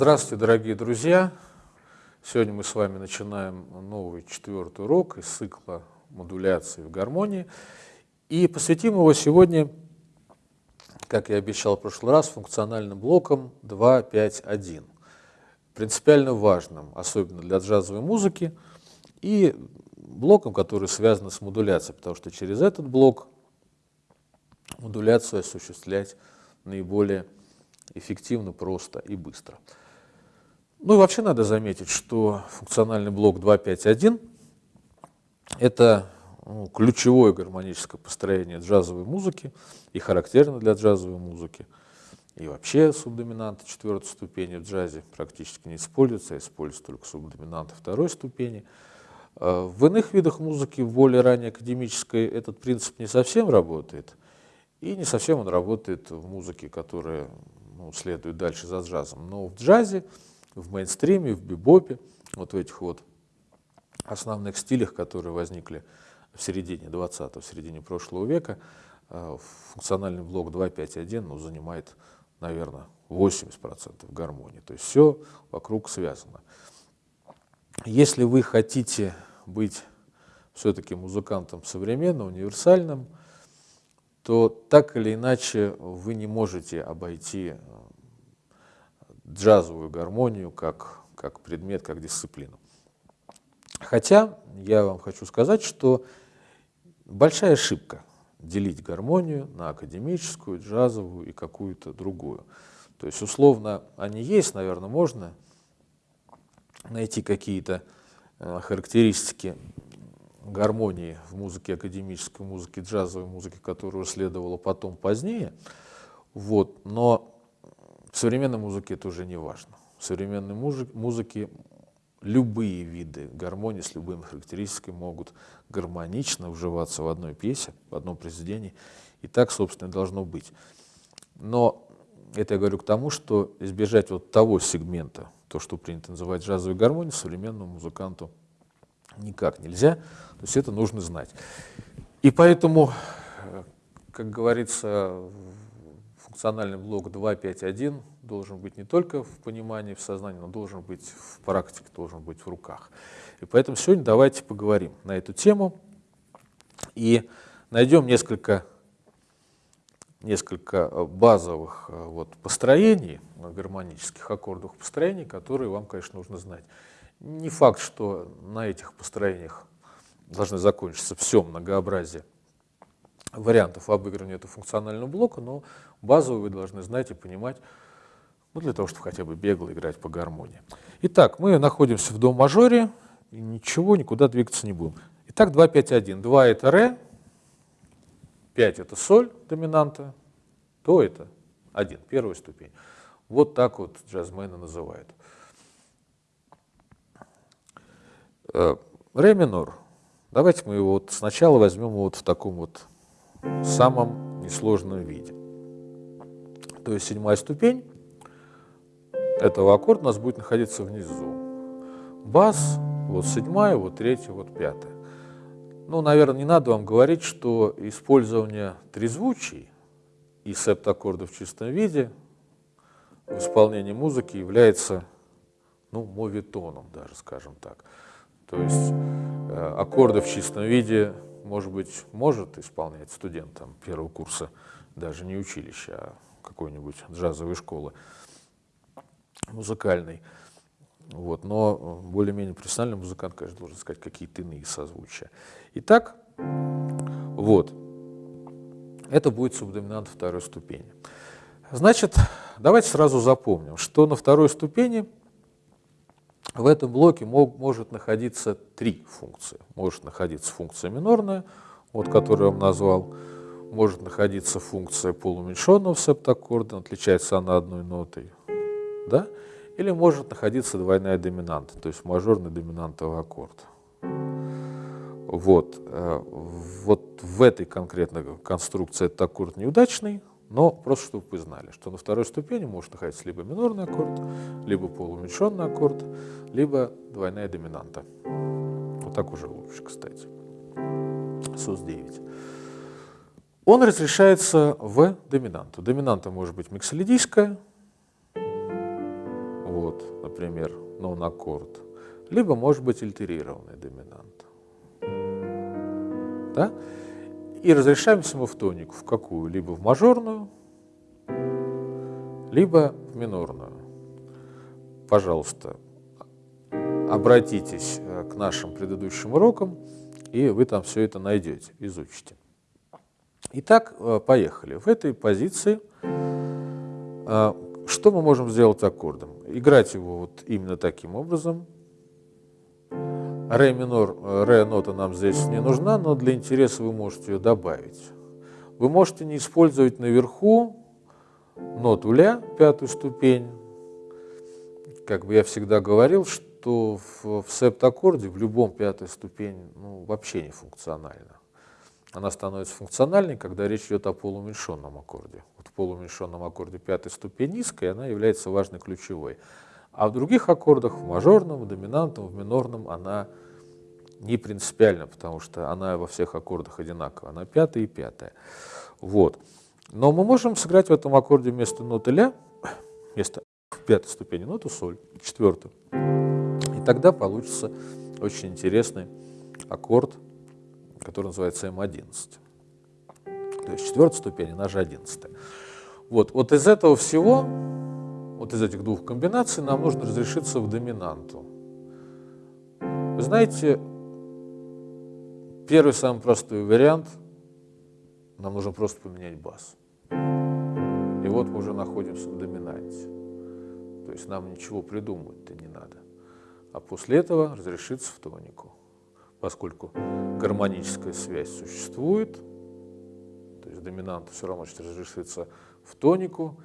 Здравствуйте, дорогие друзья! Сегодня мы с вами начинаем новый четвертый урок из цикла модуляции в гармонии. И посвятим его сегодня, как я обещал в прошлый раз, функциональным блоком 2.5.1. Принципиально важным, особенно для джазовой музыки, и блоком, который связан с модуляцией, потому что через этот блок модуляцию осуществлять наиболее эффективно, просто и быстро. Ну и вообще надо заметить, что функциональный блок 2.5.1 – это ну, ключевое гармоническое построение джазовой музыки и характерно для джазовой музыки. И вообще субдоминанты четвертой ступени в джазе практически не используются, а используются только субдоминанты второй ступени. А в иных видах музыки, в более ранней академической, этот принцип не совсем работает. И не совсем он работает в музыке, которая ну, следует дальше за джазом. Но в джазе, в мейнстриме, в бибопе, вот в этих вот основных стилях, которые возникли в середине 20-го, в середине прошлого века, э, функциональный блок 2.5.1 ну, занимает, наверное, 80% гармонии. То есть все вокруг связано. Если вы хотите быть все-таки музыкантом современным, универсальным, то так или иначе вы не можете обойти э, джазовую гармонию как, как предмет, как дисциплину. Хотя я вам хочу сказать, что большая ошибка делить гармонию на академическую, джазовую и какую-то другую. То есть условно они есть, наверное, можно найти какие-то э, характеристики гармонии в музыке, академической музыке, джазовой музыке, которую следовало потом, позднее. Вот. Но в современной музыке это уже не важно. В современной музыке любые виды гармонии с любыми характеристиками могут гармонично вживаться в одной песне, в одном произведении. И так, собственно, должно быть. Но это я говорю к тому, что избежать вот того сегмента, то, что принято называть джазовой гармонией, современному музыканту никак нельзя. То есть это нужно знать. И поэтому, как говорится, функциональный блок 2.5.1 должен быть не только в понимании, в сознании, но должен быть в практике, должен быть в руках. И поэтому сегодня давайте поговорим на эту тему и найдем несколько, несколько базовых вот, построений, гармонических аккордов построений, которые вам, конечно, нужно знать. Не факт, что на этих построениях должны закончиться все многообразие вариантов обыгрывания этого функционального блока, но базовую вы должны знать и понимать, ну, для того, чтобы хотя бы бегло играть по гармонии. Итак, мы находимся в до мажоре, и ничего, никуда двигаться не будем. Итак, 2, 5, 1. 2 это ре, 5 это соль доминанта, то это 1, первая ступень. Вот так вот джазмены называют. Э, ре минор. Давайте мы его вот сначала возьмем вот в таком вот самом несложном виде. То есть седьмая ступень этого аккорда у нас будет находиться внизу. Бас, вот седьмая, вот третья, вот пятая. Ну, наверное, не надо вам говорить, что использование трезвучий и септаккордов в чистом виде в исполнении музыки является ну, мовитоном даже, скажем так. То есть э, аккорды в чистом виде, может быть, может исполнять студент там, первого курса, даже не училища, а какой-нибудь джазовой школы музыкальной. Вот, но более-менее профессиональный музыкант, конечно, должен сказать какие-то иные созвучия. Итак, вот, это будет субдоминант второй ступени. Значит, давайте сразу запомним, что на второй ступени в этом блоке мог, может находиться три функции. Может находиться функция минорная, вот которую я вам назвал, может находиться функция полуменьшенного септаккорда, отличается она одной нотой, да? или может находиться двойная доминанта, то есть мажорный доминантовый аккорд. Вот, э, вот в этой конкретной конструкции этот аккорд неудачный, но просто чтобы вы знали, что на второй ступени может находиться либо минорный аккорд, либо полуменьшенный аккорд, либо двойная доминанта. Вот так уже лучше, кстати. СУС-9. Он разрешается в доминанту. Доминанта может быть миксолидийская, вот, например, нон-аккорд, либо может быть альтерированный доминант. Да? И разрешаемся мы в тонику в какую? Либо в мажорную, либо в минорную. Пожалуйста, обратитесь э, к нашим предыдущим урокам, и вы там все это найдете, изучите. Итак, э, поехали. В этой позиции э, что мы можем сделать аккордом? Играть его вот именно таким образом. Ре минор, ре нота нам здесь не нужна, но для интереса вы можете ее добавить. Вы можете не использовать наверху ноту ля, пятую ступень. Как бы я всегда говорил, что в, в септаккорде в любом пятой ступень ну, вообще не функциональна. Она становится функциональной, когда речь идет о полууменьшенном аккорде. Вот в полууменьшенном аккорде пятой ступень низкая, она является важной ключевой. А в других аккордах, в мажорном, в доминантном, в минорном, она не принципиальна, потому что она во всех аккордах одинакова. Она пятая и пятая. Вот. Но мы можем сыграть в этом аккорде вместо ноты ля, вместо пятой ступени ноту соль, четвертую. И тогда получится очень интересный аккорд, который называется М11. То есть четвертая ступень, она же одиннадцатая. Вот, вот из этого всего, вот из этих двух комбинаций нам нужно разрешиться в доминанту. Вы знаете, первый самый простой вариант, нам нужно просто поменять бас. И вот мы уже находимся в доминанте. То есть нам ничего придумывать-то не надо. А после этого разрешиться в тонику поскольку гармоническая связь существует, то есть доминанта все равно разрешится в тонику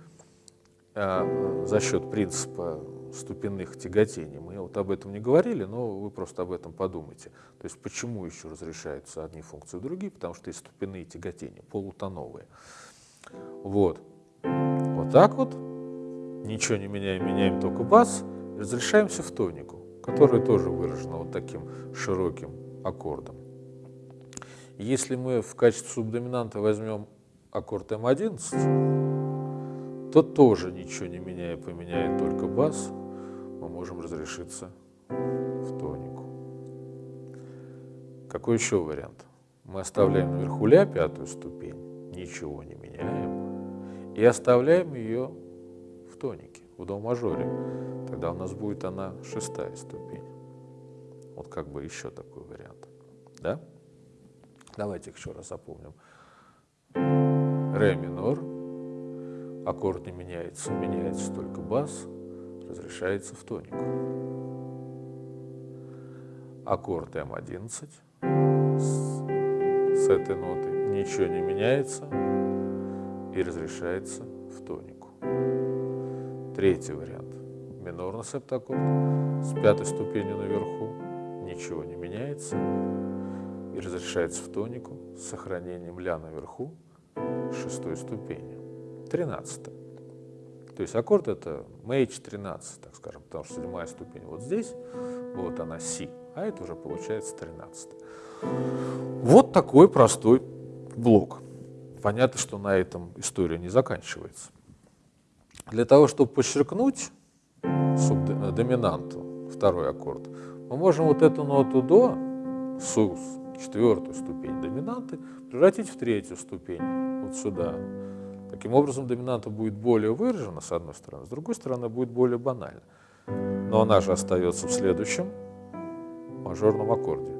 за счет принципа ступенных тяготений. Мы вот об этом не говорили, но вы просто об этом подумайте. То есть почему еще разрешаются одни функции, другие? Потому что есть ступенные тяготения, полутоновые. Вот. Вот так вот. Ничего не меняем, меняем только бас. Разрешаемся в тонику, которая тоже выражена вот таким широким аккордом. Если мы в качестве субдоминанта возьмем аккорд М11, то тоже ничего не меняя, поменяет только бас, мы можем разрешиться в тонику. Какой еще вариант? Мы оставляем наверху ля пятую ступень, ничего не меняем, и оставляем ее в тонике, в до мажоре. Тогда у нас будет она шестая ступень. Вот как бы еще такой вариант. Да? Давайте еще раз запомним. Ре минор, аккорд не меняется, меняется только бас, разрешается в тонику. Аккорд М11 с, с этой ноты ничего не меняется и разрешается в тонику. Третий вариант. Минорный септаккорд с пятой ступенью наверху ничего не меняется и разрешается в тонику с сохранением ля наверху шестой ступени, тринадцатой. То есть аккорд это мейдж 13, так скажем, потому что седьмая ступень вот здесь, вот она си, а это уже получается 13. Вот такой простой блок. Понятно, что на этом история не заканчивается. Для того, чтобы подчеркнуть доминанту, второй аккорд, мы можем вот эту ноту до, сус, четвертую ступень доминанты, превратить в третью ступень, вот сюда. Таким образом, доминанта будет более выражена, с одной стороны, с другой стороны, будет более банальна. Но она же остается в следующем мажорном аккорде.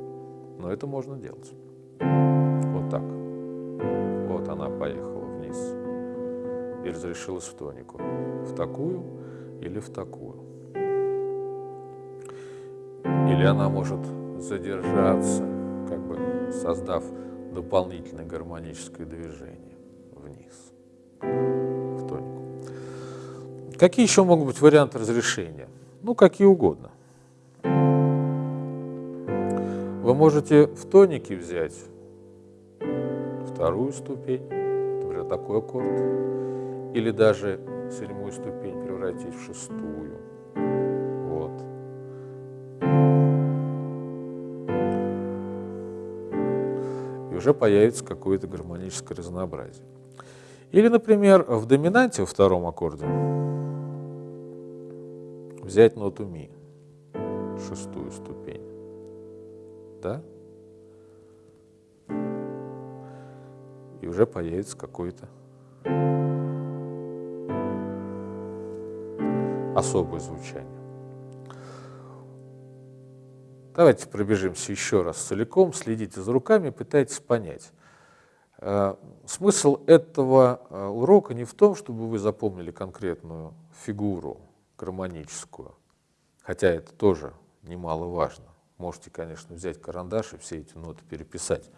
Но это можно делать. Вот так. Вот она поехала вниз и разрешилась в тонику. В такую или в такую. Или она может задержаться, как бы создав дополнительное гармоническое движение вниз, Какие еще могут быть варианты разрешения? Ну, какие угодно. Вы можете в тонике взять вторую ступень, например, такой аккорд, или даже седьмую ступень превратить в шестую. уже появится какое-то гармоническое разнообразие. Или, например, в доминанте во втором аккорде взять ноту ми, шестую ступень, да? И уже появится какой-то особое звучание. Давайте пробежимся еще раз целиком, следите за руками, пытайтесь понять. Э, смысл этого э, урока не в том, чтобы вы запомнили конкретную фигуру гармоническую, хотя это тоже немаловажно. Можете, конечно, взять карандаш и все эти ноты переписать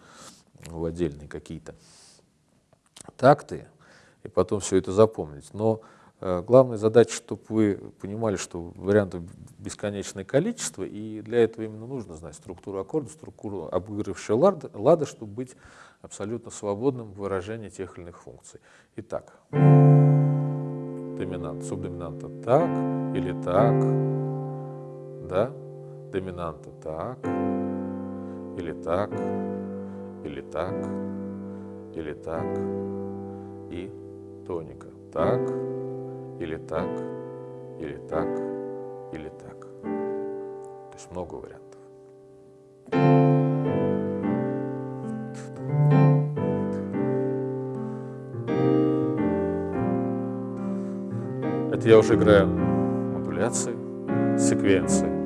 в отдельные какие-то такты, и потом все это запомнить. Но Э, главная задача, чтобы вы понимали, что вариантов бесконечное количество, и для этого именно нужно знать структуру аккорда, структуру обыгрывающего лада, лада, чтобы быть абсолютно свободным в выражении тех или иных функций. Итак, доминант, субдоминанта так или так, да, доминанта так, или так, или так, или так, и тоника так, или так, или так, или так. То есть много вариантов. Я уже играю модуляции, секвенции.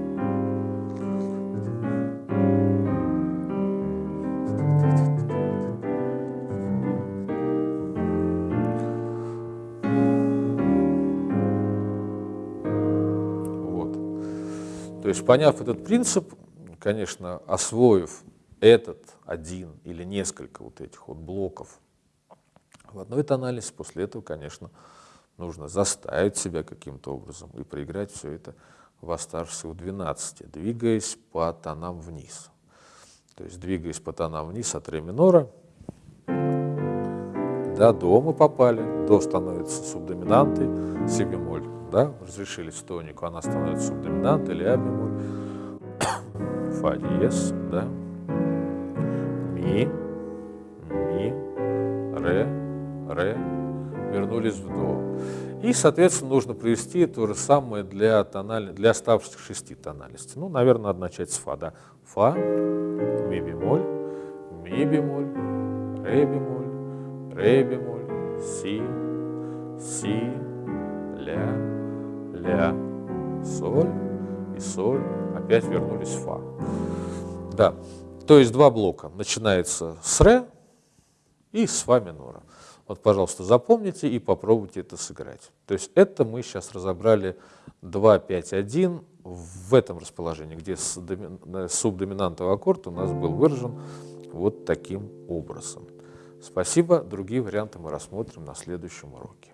есть, поняв этот принцип, конечно, освоив этот один или несколько вот этих вот блоков в одной тональности, после этого, конечно, нужно заставить себя каким-то образом и проиграть все это в оставшихся в 12, двигаясь по тонам вниз. То есть двигаясь по тонам вниз от ре минора, до до мы попали, до становится субдоминантой, си бемоль да, разрешили тонику, она становится субдоминант или а бемоль, фа диез, да, ми, ми, ре, ре, вернулись в до. И, соответственно, нужно привести то же самое для, тонали... для оставшихся шести тональностей. Ну, наверное, надо начать с фа, да. Фа, ми бемоль, ми бемоль, ре бемоль, ре бемоль, си, си, ля, ля, соль и соль, опять вернулись в фа. Да, то есть два блока. Начинается с ре и с фа минора. Вот, пожалуйста, запомните и попробуйте это сыграть. То есть это мы сейчас разобрали 2, 5, 1 в этом расположении, где субдоминантовый аккорд у нас был выражен вот таким образом. Спасибо. Другие варианты мы рассмотрим на следующем уроке.